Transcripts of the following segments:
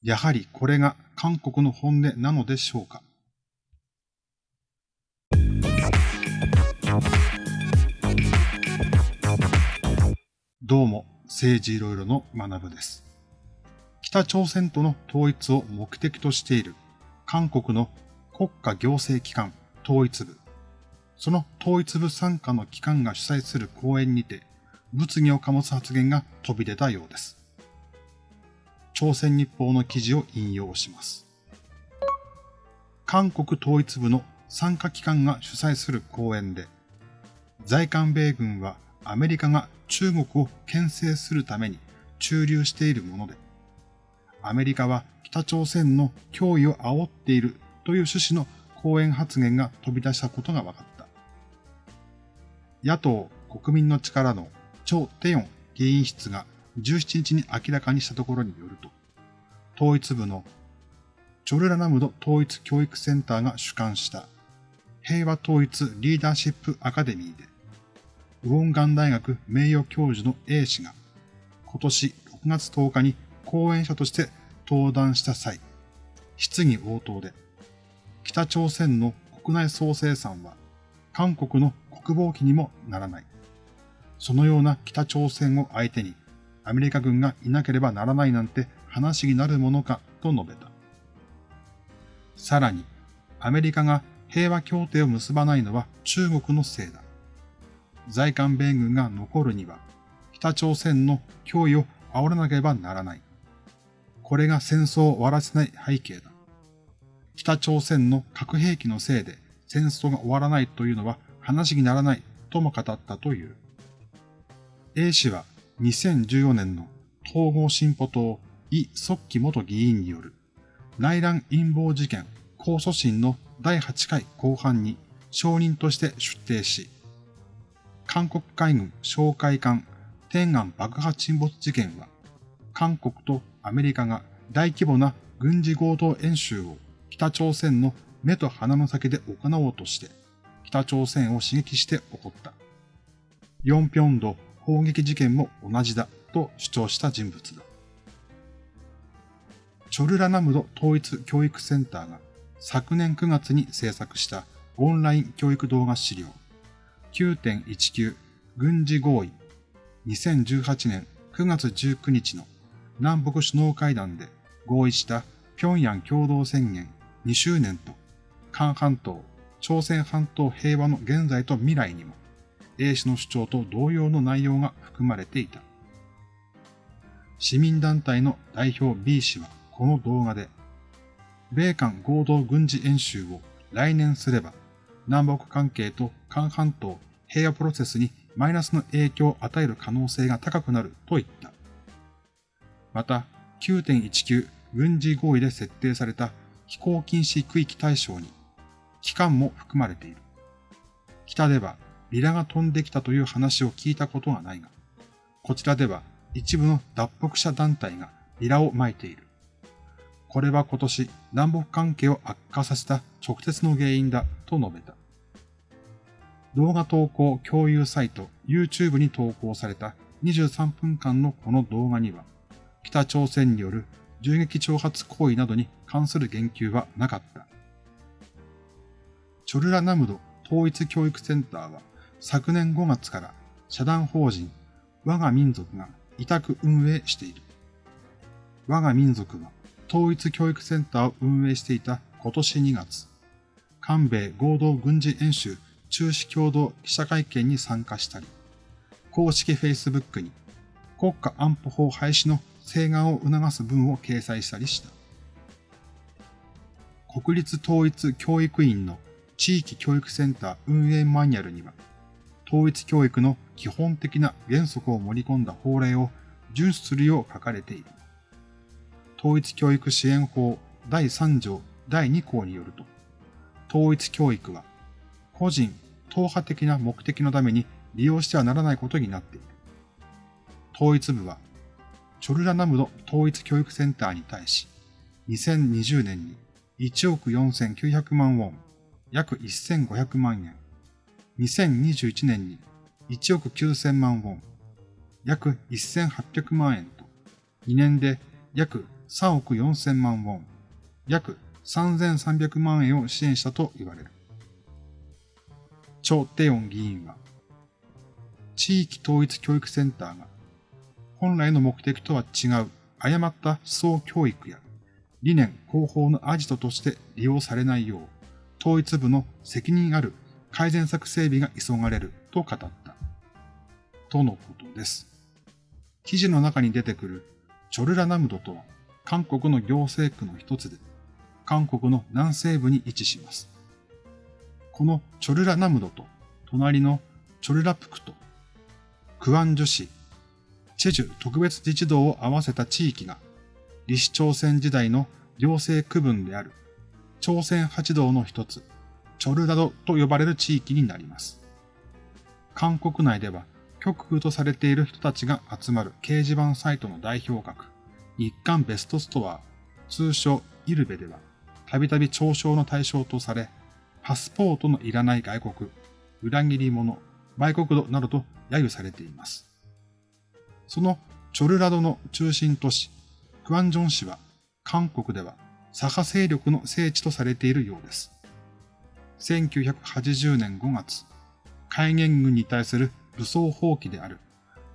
やはりこれが韓国の本音なのでしょうか？どうも、政治いろいろの学部です。北朝鮮との統一を目的としている韓国の国家行政機関統一部。その統一部傘下の機関が主催する講演にて、物議を醸す発言が飛び出たようです。朝鮮日報の記事を引用します。韓国統一部の参加機関が主催する講演で、在韓米軍はアメリカが中国を牽制するために駐留しているもので、アメリカは北朝鮮の脅威を煽っているという趣旨の講演発言が飛び出したことが分かった。野党国民の力のチョ・テヨン議員室が17日に明らかにしたところによると、統一部のチョルラナムド統一教育センターが主管した平和統一リーダーシップアカデミーで、ウォンガン大学名誉教授の A 氏が今年6月10日に講演者として登壇した際、質疑応答で、北朝鮮の国内総生産は韓国の国防機にもならない。そのような北朝鮮を相手にアメリカ軍がいなければならないなんて話になるものかと述べた。さらに、アメリカが平和協定を結ばないのは中国のせいだ。在韓米軍が残るには、北朝鮮の脅威を煽らなければならない。これが戦争を終わらせない背景だ。北朝鮮の核兵器のせいで戦争が終わらないというのは話にならないとも語ったという。A 氏は2014年の統合進歩党イ・ソッキ元議員による内乱陰謀事件控訴審の第8回後半に証人として出廷し、韓国海軍哨戒艦天安爆破沈没事件は韓国とアメリカが大規模な軍事合同演習を北朝鮮の目と鼻の先で行おうとして、北朝鮮を刺激して起こった。ヨンピョンド砲撃事件も同じだと主張した人物だ。チョルラナムド統一教育センターが昨年9月に制作したオンライン教育動画資料。9.19軍事合意。2018年9月19日の南北首脳会談で合意した平壌共同宣言。2周年と、韓半島、朝鮮半島平和の現在と未来にも、A 氏の主張と同様の内容が含まれていた。市民団体の代表 B 氏はこの動画で、米韓合同軍事演習を来年すれば、南北関係と韓半島平和プロセスにマイナスの影響を与える可能性が高くなると言った。また、9.19軍事合意で設定された飛行禁止区域対象に、期間も含まれている。北ではビラが飛んできたという話を聞いたことはないが、こちらでは一部の脱北者団体がビラを撒いている。これは今年南北関係を悪化させた直接の原因だと述べた。動画投稿共有サイト YouTube に投稿された23分間のこの動画には、北朝鮮による銃撃挑発行為などに関する言及はなかった。チョルラナムド統一教育センターは昨年5月から社団法人我が民族が委託運営している。我が民族は統一教育センターを運営していた今年2月、韓米合同軍事演習中止共同記者会見に参加したり、公式 Facebook に国家安保法廃止の請願を促す文を掲載したりした。国立統一教育院の地域教育センター運営マニュアルには、統一教育の基本的な原則を盛り込んだ法令を遵守するよう書かれている。統一教育支援法第3条第2項によると、統一教育は個人、党派的な目的のために利用してはならないことになっている。統一部はチョルラナムド統一教育センターに対し、2020年に1億4900万ウォン、約1500万円、2021年に1億9000万ウォン、約1800万円と、2年で約3億4000万ウォン、約3300万円を支援したと言われる。チョ・テヨン議員は、地域統一教育センターが本来の目的とは違う誤った思想教育や理念広報のアジトとして利用されないよう、統一部の責任ある改善策整備が急がれると語った。とのことです。記事の中に出てくるチョルラナムドとは韓国の行政区の一つで、韓国の南西部に位置します。このチョルラナムドと隣のチョルラプクとクワンジュ市、チェジュ特別自治道を合わせた地域が、李氏朝鮮時代の行政区分である朝鮮八道の一つ、チョルダドと呼ばれる地域になります。韓国内では極右とされている人たちが集まる掲示板サイトの代表格、日韓ベストストア、通称イルベでは、たびたび嘲笑の対象とされ、パスポートのいらない外国、裏切り者、売国度などと揶揄されています。そのチョルラドの中心都市、クワンジョン市は、韓国では左派勢力の聖地とされているようです。1980年5月、海元軍に対する武装放棄である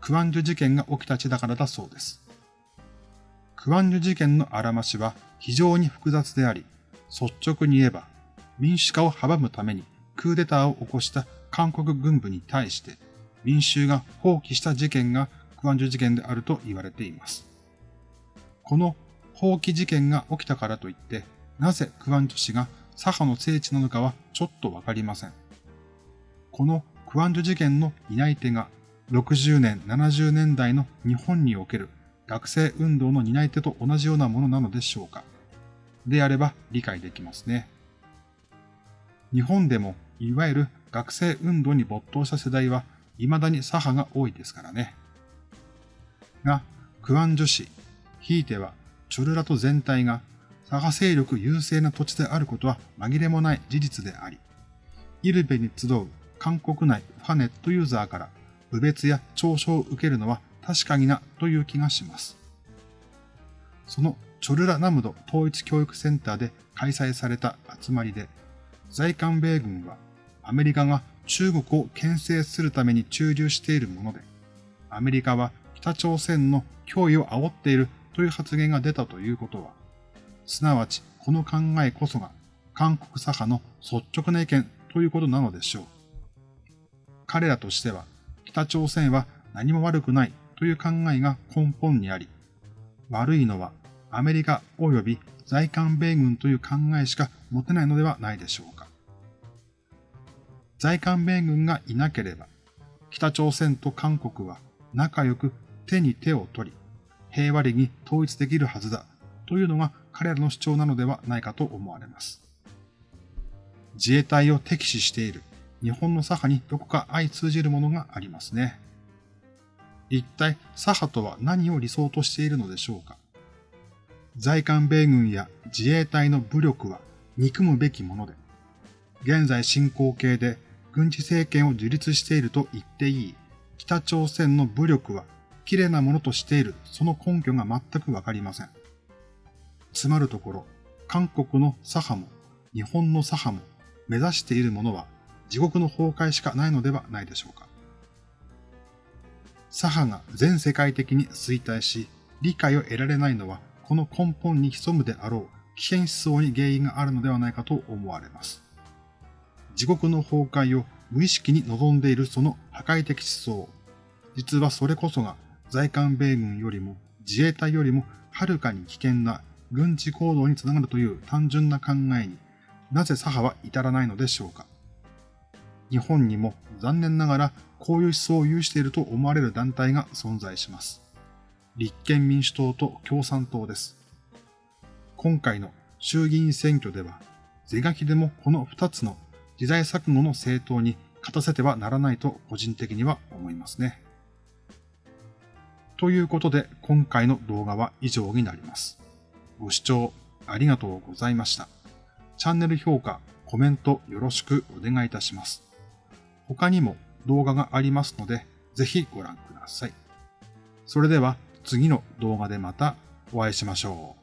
クワンジュ事件が起きた地だからだそうです。クワンジュ事件のあらましは非常に複雑であり、率直に言えば民主化を阻むためにクーデターを起こした韓国軍部に対して民衆が放棄した事件がクワンジュ事件であると言われています。この放棄事件が起きたからといって、なぜクワンジュ市が左派の聖地なのかはちょっとわかりません。このクワンジュ事件の担い手が60年、70年代の日本における学生運動の担い手と同じようなものなのでしょうか。であれば理解できますね。日本でもいわゆる学生運動に没頭した世代は未だに左派が多いですからね。が、クワンジュ市、ひいてはチョルラト全体が左派勢力優勢な土地であることは紛れもない事実であり、イルベに集う韓国内ファネットユーザーから侮蔑や嘲笑を受けるのは確かになという気がします。そのチョルラナムド統一教育センターで開催された集まりで、在韓米軍はアメリカが中国を牽制するために駐留しているもので、アメリカは北朝鮮の脅威を煽っているという発言が出たということは、すなわちこの考えこそが韓国左派の率直な意見ということなのでしょう。彼らとしては北朝鮮は何も悪くないという考えが根本にあり、悪いのはアメリカ及び在韓米軍という考えしか持てないのではないでしょうか。在韓米軍がいなければ、北朝鮮と韓国は仲良く手に手を取り、平和裏に統一できるはずだというのが彼らの主張なのではないかと思われます。自衛隊を敵視している日本の左派にどこか相通じるものがありますね。一体左派とは何を理想としているのでしょうか在韓米軍や自衛隊の武力は憎むべきもので、現在進行形で軍事政権を樹立していると言っていい北朝鮮の武力は綺麗なものとしているその根拠が全くわかりません。つまるところ、韓国の左派も日本の左派も目指しているものは地獄の崩壊しかないのではないでしょうか。左派が全世界的に衰退し、理解を得られないのはこの根本に潜むであろう危険思想に原因があるのではないかと思われます。地獄の崩壊を無意識に望んでいるその破壊的思想。実はそれこそが在韓米軍よりも自衛隊よりもはるかに危険な軍事行動につながるという単純な考えになぜ左派は至らないのでしょうか？日本にも残念ながらこういう思想を有していると思われる団体が存在します。立憲民主党と共産党です。今回の衆議院選挙では、是が非でもこの2つの時代錯誤の政党に勝たせてはならないと個人的には思いますね。ということで今回の動画は以上になります。ご視聴ありがとうございました。チャンネル評価、コメントよろしくお願いいたします。他にも動画がありますので、ぜひご覧ください。それでは次の動画でまたお会いしましょう。